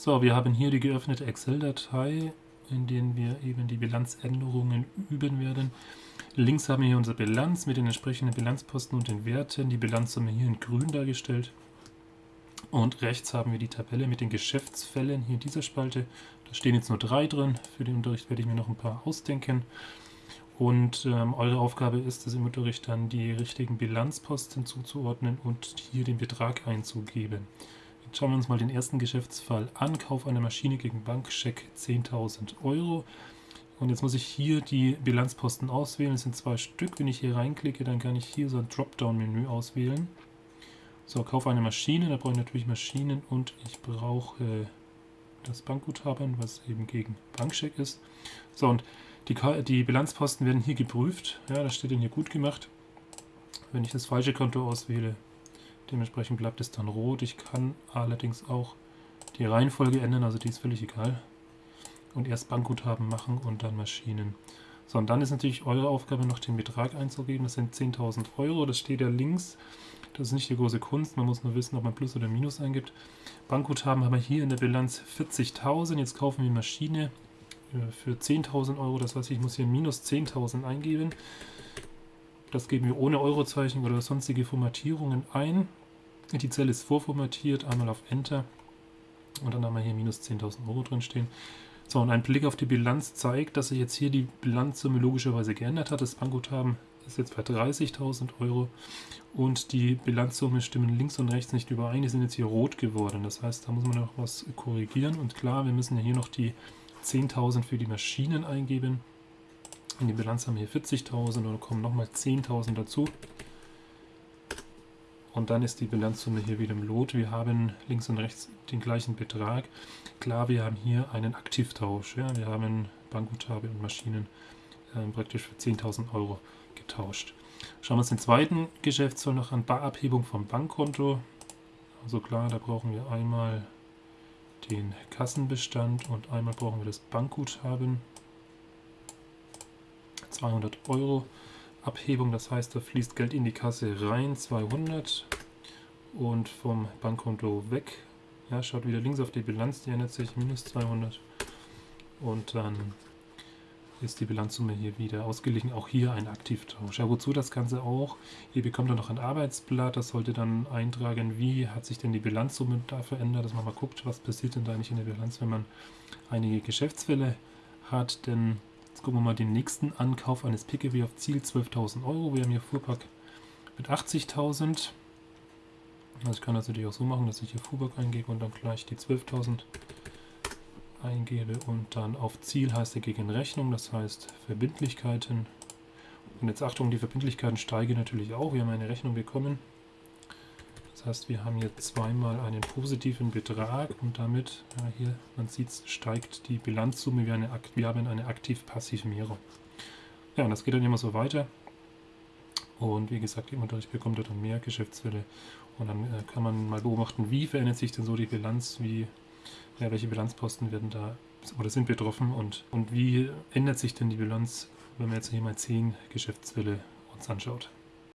So, wir haben hier die geöffnete Excel-Datei, in der wir eben die Bilanzänderungen üben werden. Links haben wir hier unsere Bilanz mit den entsprechenden Bilanzposten und den Werten. Die Bilanzsumme hier in grün dargestellt. Und rechts haben wir die Tabelle mit den Geschäftsfällen hier in dieser Spalte. Da stehen jetzt nur drei drin. Für den Unterricht werde ich mir noch ein paar ausdenken. Und ähm, eure Aufgabe ist es im Unterricht dann die richtigen Bilanzposten zuzuordnen und hier den Betrag einzugeben. Schauen wir uns mal den ersten Geschäftsfall an. Kauf einer Maschine gegen Bankscheck 10.000 Euro. Und jetzt muss ich hier die Bilanzposten auswählen. Es sind zwei Stück. Wenn ich hier reinklicke, dann kann ich hier so ein Dropdown-Menü auswählen. So, Kauf eine Maschine. Da brauche ich natürlich Maschinen und ich brauche das Bankguthaben, was eben gegen Bankscheck ist. So, und die, die Bilanzposten werden hier geprüft. Ja, das steht dann hier gut gemacht. Wenn ich das falsche Konto auswähle, Dementsprechend bleibt es dann rot. Ich kann allerdings auch die Reihenfolge ändern, also die ist völlig egal. Und erst Bankguthaben machen und dann Maschinen. So, und dann ist natürlich eure Aufgabe noch den Betrag einzugeben. Das sind 10.000 Euro. Das steht ja links. Das ist nicht die große Kunst. Man muss nur wissen, ob man Plus oder Minus eingibt. Bankguthaben haben wir hier in der Bilanz 40.000. Jetzt kaufen wir Maschine äh, für 10.000 Euro. Das heißt, ich muss hier minus 10.000 eingeben. Das geben wir ohne Eurozeichen oder sonstige Formatierungen ein. Die Zelle ist vorformatiert, einmal auf Enter und dann haben wir hier minus 10.000 Euro drin stehen. So, und ein Blick auf die Bilanz zeigt, dass sich jetzt hier die Bilanzsumme logischerweise geändert hat. Das Bankguthaben ist jetzt bei 30.000 Euro und die Bilanzsumme stimmen links und rechts nicht überein. Die sind jetzt hier rot geworden. Das heißt, da muss man noch was korrigieren. Und klar, wir müssen ja hier noch die 10.000 für die Maschinen eingeben. In die Bilanz haben wir hier 40.000 und da kommen nochmal 10.000 dazu. Und dann ist die Bilanzsumme hier wieder im Lot. Wir haben links und rechts den gleichen Betrag. Klar, wir haben hier einen Aktivtausch. Ja? Wir haben Bankguthaben und Maschinen äh, praktisch für 10.000 Euro getauscht. Schauen wir uns den zweiten Geschäftsfall noch an. Barabhebung vom Bankkonto. Also klar, da brauchen wir einmal den Kassenbestand und einmal brauchen wir das Bankguthaben. 200 Euro. Abhebung, das heißt, da fließt Geld in die Kasse rein, 200 und vom Bankkonto weg. Ja, schaut wieder links auf die Bilanz, die ändert sich, minus 200 und dann ist die Bilanzsumme hier wieder ausgeglichen. Auch hier ein Aktivtausch. Ja, wozu das Ganze auch? Ihr bekommt dann noch ein Arbeitsblatt, das sollte dann eintragen, wie hat sich denn die Bilanzsumme da verändert, dass man mal guckt, was passiert denn da eigentlich in der Bilanz, wenn man einige Geschäftsfälle hat, denn Jetzt gucken wir mal den nächsten Ankauf eines PKW auf Ziel 12.000 Euro. Wir haben hier Fuhrpark mit 80.000. Also ich kann das natürlich auch so machen, dass ich hier Fuhrpark eingebe und dann gleich die 12.000 eingebe und dann auf Ziel heißt er gegen Rechnung, das heißt Verbindlichkeiten. Und jetzt Achtung, die Verbindlichkeiten steigen natürlich auch. Wir haben eine Rechnung bekommen. Das heißt, wir haben hier zweimal einen positiven Betrag und damit, ja, hier, man sieht es, steigt die Bilanzsumme. Wir, eine, wir haben eine Aktiv-Passivierung. Ja, und das geht dann immer so weiter. Und wie gesagt, im Unterricht bekommt er dann mehr Geschäftsfälle. Und dann äh, kann man mal beobachten, wie verändert sich denn so die Bilanz, wie, ja, welche Bilanzposten werden da oder sind betroffen und, und wie ändert sich denn die Bilanz, wenn man jetzt hier mal 10 Geschäftsfälle uns anschaut.